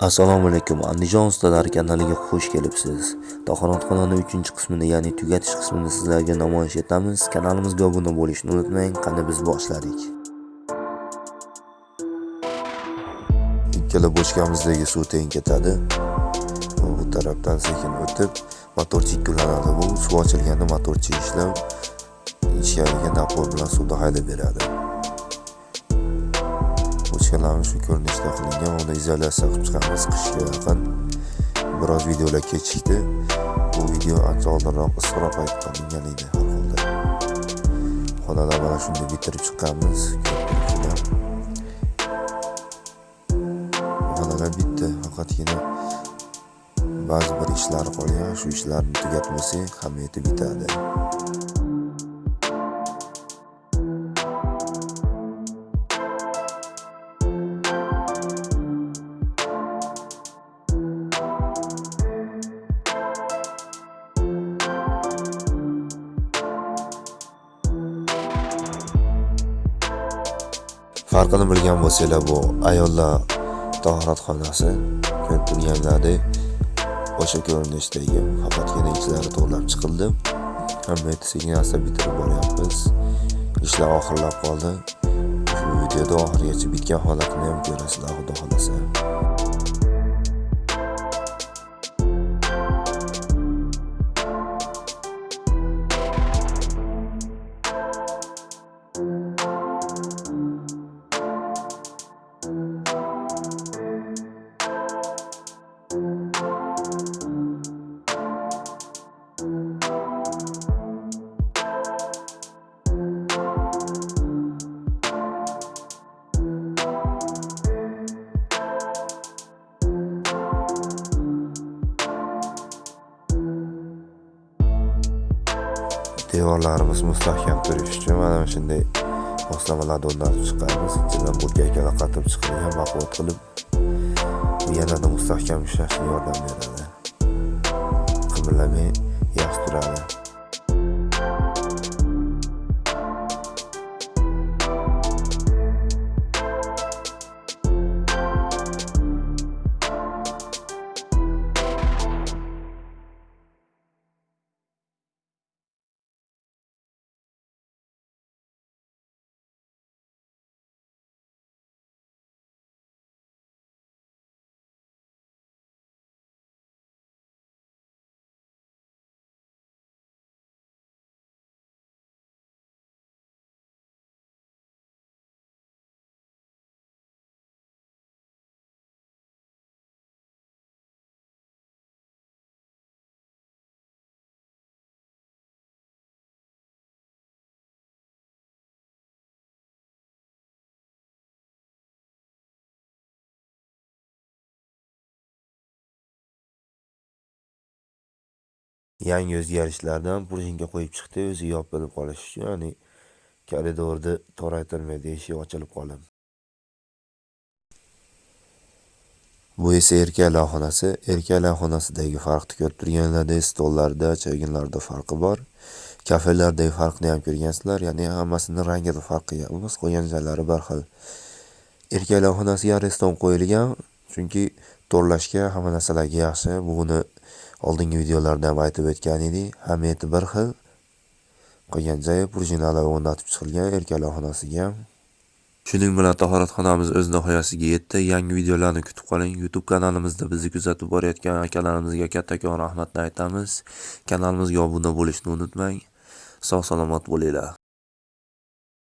Assalomu alaykum Andijon ustalari kanaliga xush kelibsiz. Tahoratxonani 3-qismini, ya'ni tugatish qismini sizlarga namoyish etamiz. Kanalimizga obuna bo'lishni unutmang. Qani biz boshladik. Ikkala bochkamizdagi suv teng ketadi. Bu tarafdan sekin o'tib, motorchi ikkilanadi. Bu suv ochilganda motorchi ishlab, ichkariga napor bilan suvni haydab beradi. Bochkalarimiz shu ko'rinishda qilingan. Uni izolyatsiya qilib chiqamiz. Qishga yaqin. Biroz videolar kechikdi. Bu video ancha oldinroq issiqroq payt qilingan edi har holda. Xonalar mana shunday bitirib chiqqanmiz. Xonalar bitta faqatgina ba'zi bir ishlar qolgan. Shu ishlarni tugatmasak hammasi bitadi farqini bilgan bo'lsanglar bu ayollar tahoratxonasi ko'rib turganlaridek o'sha ko'rinishdagi faqatgina ichlari to'g'irlab chiqildi. Hamma sekin asta bitirib boryapmiz. Ishlar oxirlab qoldi. Shu videoda oxirigacha bitgan holatini ham ko'rasizlar xudo xohlasa. Devorlarimiz mustahkam turishi uchun mana shunday moslamalarni o'rnatib chiqamiz ichidan burgaklar qatib chiqilgan mahbod qilib yanada mustahkam ushlashga yordam beradi. Qimirlamay yaxshi turadi. Yangi o'zgarishlardan prujinka qo'yib chiqdi o'zi yopilib qolishi uchun ya'ni koridorni toraytirmaydi eshik ochilib qoladi bu esa erkaklar xonasi erkaklar xonasidagi farqni ko'rib turganlarda stollarda choyginlarda farqi bor. Kafelardagi farqni ham ko'rgansizlar ya'ni hammasini rangida farqi emas qo'ygan joylari bir xil erkaklar xonasiga areston qo'yilgan chunki to'rlashga hamma narsalarga yaxshi. Buni oldingi videolarda ham aytib o'tgan edik hamiyati bir xil. Qolgan joyi o'rnatib chiqilgan erkaklar xonasiga shuning bilan tahoratxonamiz o'z nihoyasiga yetdi. Yangi videolarni kutib qoling. Youtube kanalimizda bizni kuzatib borayotgan akalarimizga kattakon rahmatni aytamiz. Kanalimizga obuna bo'lishni unutmang. Sog' salomat bo'linglar.